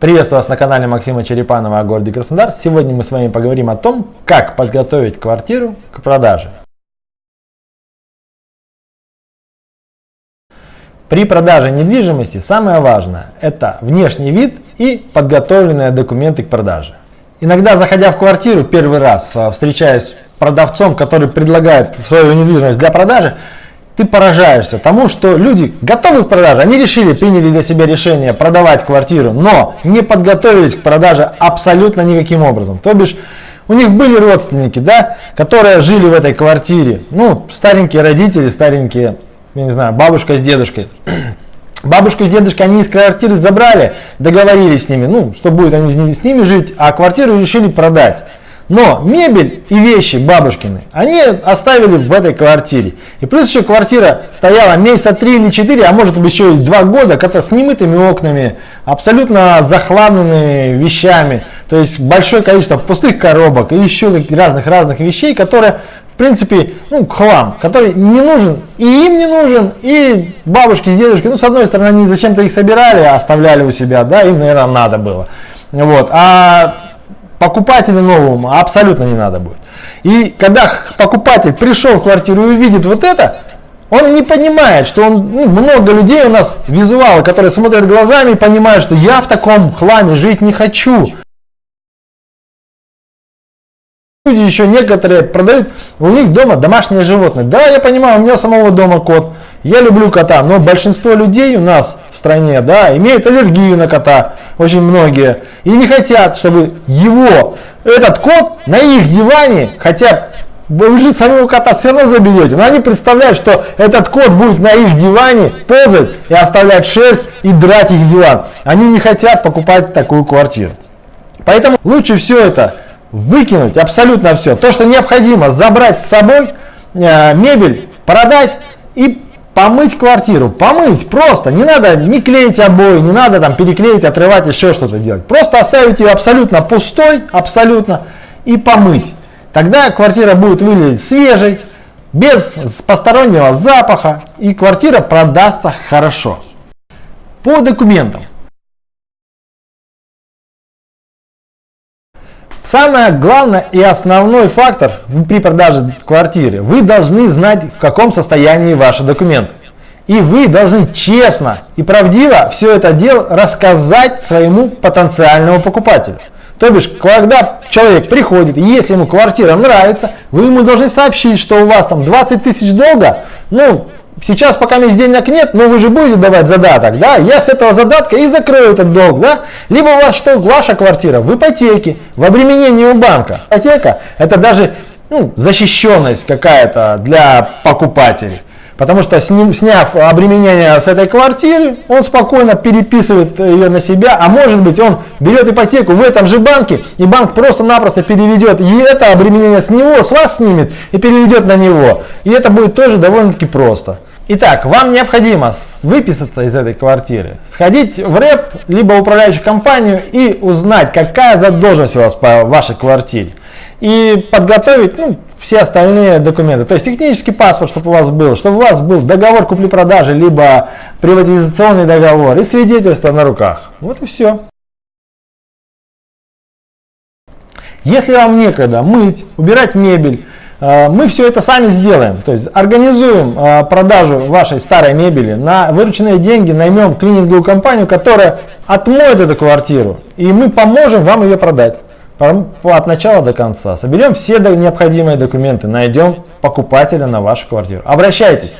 Приветствую вас на канале Максима Черепанова о городе Краснодар. Сегодня мы с вами поговорим о том, как подготовить квартиру к продаже. При продаже недвижимости самое важное – это внешний вид и подготовленные документы к продаже. Иногда, заходя в квартиру первый раз, а, встречаясь с продавцом, который предлагает свою недвижимость для продажи, ты поражаешься тому, что люди готовы к продаже, они решили, приняли для себя решение продавать квартиру, но не подготовились к продаже абсолютно никаким образом. То бишь, у них были родственники, да, которые жили в этой квартире, ну, старенькие родители, старенькие, я не знаю, бабушка с дедушкой. Бабушка и дедушка они из квартиры забрали, договорились с ними, ну, что будет они с ними жить, а квартиру решили продать. Но мебель и вещи бабушкины, они оставили в этой квартире. И плюс еще квартира стояла месяца 3 или 4, а может быть еще и 2 года, как-то с немытыми окнами, абсолютно захламленными вещами. То есть большое количество пустых коробок и еще разных-разных вещей, которые в принципе, ну, хлам, который не нужен, и им не нужен, и бабушке, с дедушкой, ну, с одной стороны, они зачем-то их собирали, оставляли у себя, да, им, наверное, надо было. Вот. А покупателю новому абсолютно не надо будет. И когда покупатель пришел в квартиру и увидит вот это, он не понимает, что он, ну, много людей у нас, визуалы, которые смотрят глазами и понимают, что я в таком хламе жить не хочу. Люди еще некоторые продают, у них дома домашние животные. Да, я понимаю, у меня самого дома кот, я люблю кота, но большинство людей у нас в стране, да, имеют аллергию на кота, очень многие, и не хотят, чтобы его, этот кот на их диване, хотя вы же самого кота все равно заберете, но они представляют, что этот кот будет на их диване ползать и оставлять шерсть и драть их диван. Они не хотят покупать такую квартиру. Поэтому лучше все это выкинуть абсолютно все. То, что необходимо, забрать с собой э, мебель, продать и помыть квартиру. Помыть просто. Не надо не клеить обои, не надо там переклеить, отрывать, еще что-то делать. Просто оставить ее абсолютно пустой, абсолютно, и помыть. Тогда квартира будет выглядеть свежей, без постороннего запаха, и квартира продастся хорошо. По документам. Самое главное и основной фактор при продаже квартиры. Вы должны знать, в каком состоянии ваши документы. И вы должны честно и правдиво все это дело рассказать своему потенциальному покупателю. То бишь, когда человек приходит, и если ему квартира нравится, вы ему должны сообщить, что у вас там 20 тысяч долга, ну, сейчас пока есть денег нет, но вы же будете давать задаток, да, я с этого задатка и закрою этот долг, да, либо у вас что, ваша квартира в ипотеке, в обременении у банка. Ипотека это даже ну, защищенность какая-то для покупателей. Потому что сняв обременение с этой квартиры, он спокойно переписывает ее на себя, а может быть он берет ипотеку в этом же банке, и банк просто-напросто переведет и это обременение с него, с вас снимет и переведет на него. И это будет тоже довольно-таки просто. Итак, вам необходимо выписаться из этой квартиры, сходить в РЭП, либо управляющую компанию и узнать, какая задолженность у вас по вашей квартире. И подготовить ну, все остальные документы. То есть технический паспорт, чтобы у вас был, чтобы у вас был договор купли-продажи, либо приватизационный договор и свидетельство на руках. Вот и все. Если вам некогда мыть, убирать мебель, Э, мы все это сами сделаем. То есть организуем э, продажу вашей старой мебели, на вырученные деньги наймем клининговую компанию, которая отмоет эту квартиру, и мы поможем вам ее продать от начала до конца. Соберем все необходимые документы, найдем покупателя на вашу квартиру. Обращайтесь.